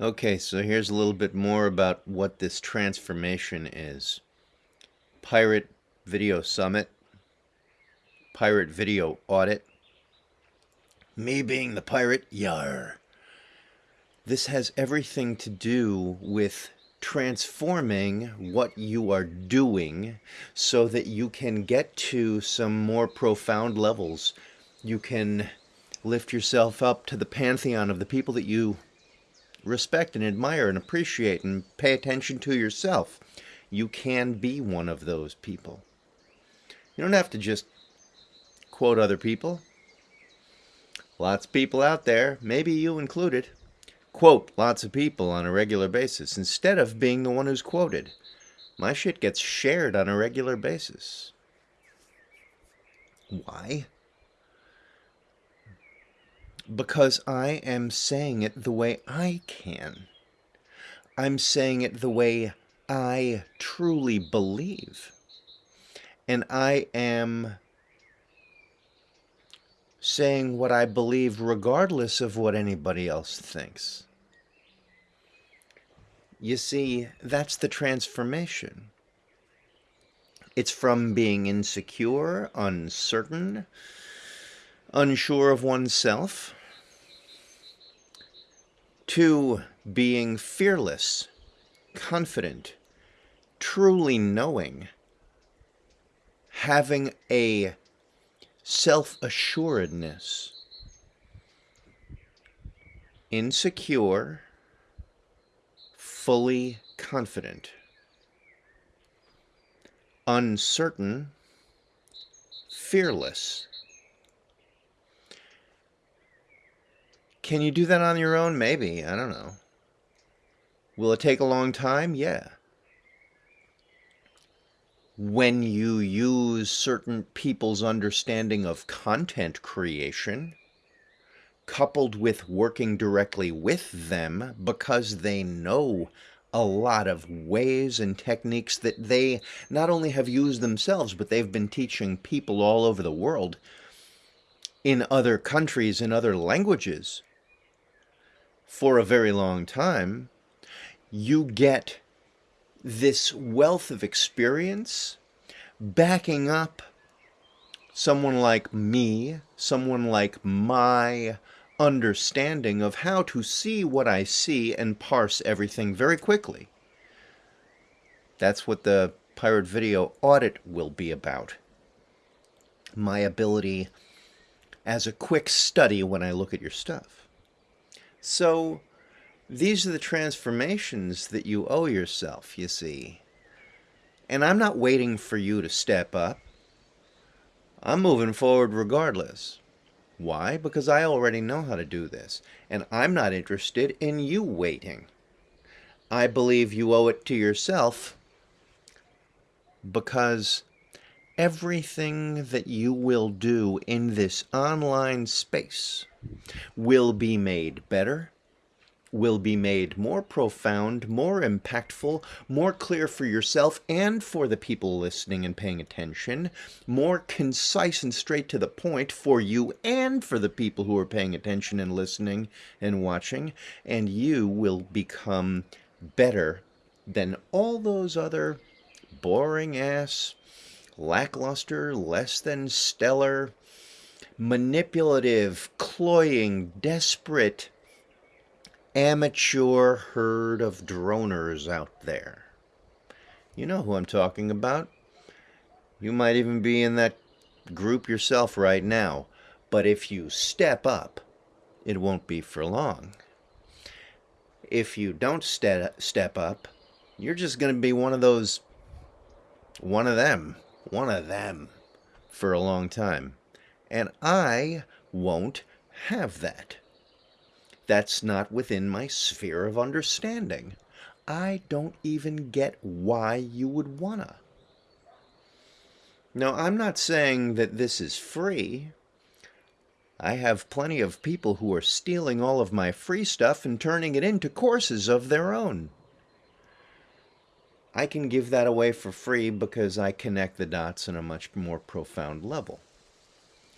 Okay, so here's a little bit more about what this transformation is. Pirate Video Summit, Pirate Video Audit, me being the pirate, yar. This has everything to do with transforming what you are doing so that you can get to some more profound levels. You can lift yourself up to the pantheon of the people that you respect and admire and appreciate and pay attention to yourself. You can be one of those people. You don't have to just quote other people. Lots of people out there, maybe you included, quote lots of people on a regular basis instead of being the one who's quoted. My shit gets shared on a regular basis. Why? Because I am saying it the way I can. I'm saying it the way I truly believe. And I am saying what I believe regardless of what anybody else thinks. You see, that's the transformation. It's from being insecure, uncertain, unsure of oneself, to being fearless, confident, truly knowing, having a self-assuredness, insecure, fully confident, uncertain, fearless, Can you do that on your own? Maybe. I don't know. Will it take a long time? Yeah. When you use certain people's understanding of content creation, coupled with working directly with them because they know a lot of ways and techniques that they not only have used themselves, but they've been teaching people all over the world in other countries, in other languages for a very long time, you get this wealth of experience backing up someone like me, someone like my understanding of how to see what I see and parse everything very quickly. That's what the Pirate Video audit will be about. My ability as a quick study when I look at your stuff. So these are the transformations that you owe yourself, you see. And I'm not waiting for you to step up. I'm moving forward regardless. Why? Because I already know how to do this, and I'm not interested in you waiting. I believe you owe it to yourself because everything that you will do in this online space will be made better, will be made more profound, more impactful, more clear for yourself and for the people listening and paying attention, more concise and straight to the point for you and for the people who are paying attention and listening and watching, and you will become better than all those other boring ass lackluster, less than stellar, manipulative, cloying, desperate, amateur herd of droners out there. You know who I'm talking about. You might even be in that group yourself right now. But if you step up, it won't be for long. If you don't ste step up, you're just going to be one of those, one of them one of them for a long time. And I won't have that. That's not within my sphere of understanding. I don't even get why you would wanna. Now, I'm not saying that this is free. I have plenty of people who are stealing all of my free stuff and turning it into courses of their own. I can give that away for free because I connect the dots on a much more profound level.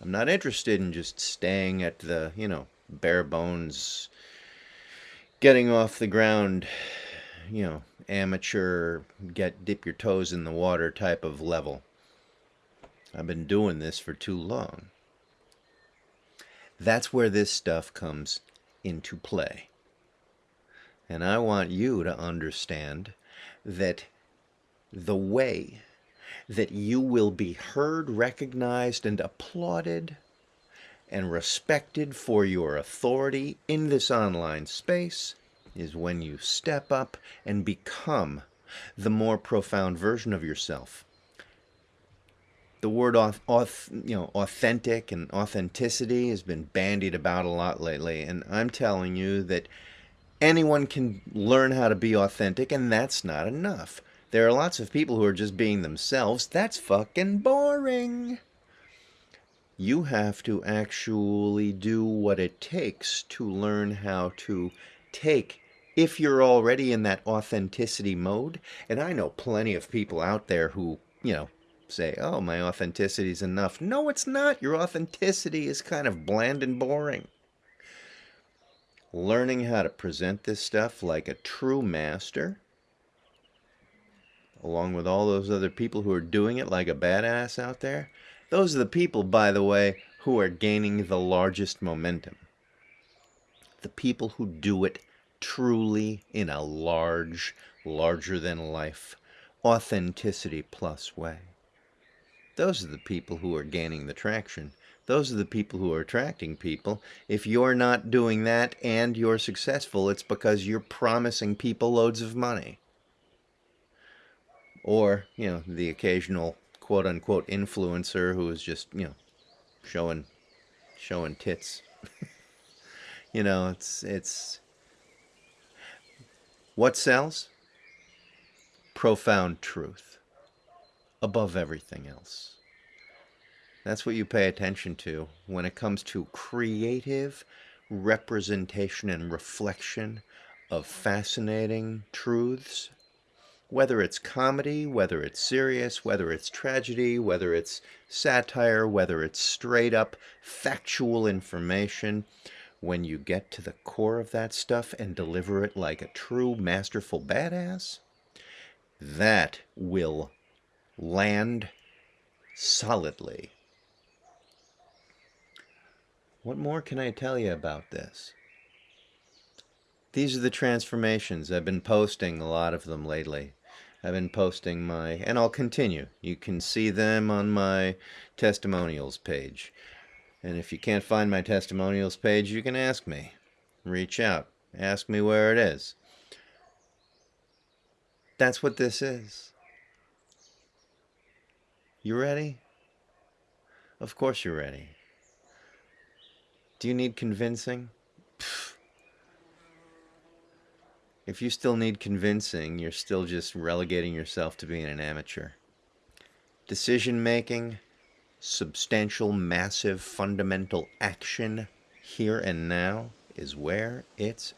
I'm not interested in just staying at the, you know, bare bones getting off the ground, you know, amateur, get dip your toes in the water type of level. I've been doing this for too long. That's where this stuff comes into play. And I want you to understand that the way that you will be heard, recognized, and applauded and respected for your authority in this online space is when you step up and become the more profound version of yourself. The word auth, you know, authentic and authenticity has been bandied about a lot lately, and I'm telling you that anyone can learn how to be authentic, and that's not enough. There are lots of people who are just being themselves. That's fucking boring. You have to actually do what it takes to learn how to take if you're already in that authenticity mode and i know plenty of people out there who you know say oh my authenticity is enough. No it's not. Your authenticity is kind of bland and boring. Learning how to present this stuff like a true master along with all those other people who are doing it like a badass out there those are the people, by the way, who are gaining the largest momentum. The people who do it truly in a large, larger than life, authenticity plus way. Those are the people who are gaining the traction. Those are the people who are attracting people. If you're not doing that and you're successful, it's because you're promising people loads of money. Or, you know, the occasional quote unquote influencer who is just, you know, showing showing tits. you know, it's it's what sells? Profound truth above everything else. That's what you pay attention to when it comes to creative representation and reflection of fascinating truths whether it's comedy, whether it's serious, whether it's tragedy, whether it's satire, whether it's straight up factual information, when you get to the core of that stuff and deliver it like a true masterful badass, that will land solidly. What more can I tell you about this? These are the transformations. I've been posting a lot of them lately. I've been posting my, and I'll continue. You can see them on my testimonials page. And if you can't find my testimonials page, you can ask me. Reach out. Ask me where it is. That's what this is. You ready? Of course you're ready. Do you need convincing? If you still need convincing, you're still just relegating yourself to being an amateur. Decision making, substantial, massive, fundamental action here and now is where it's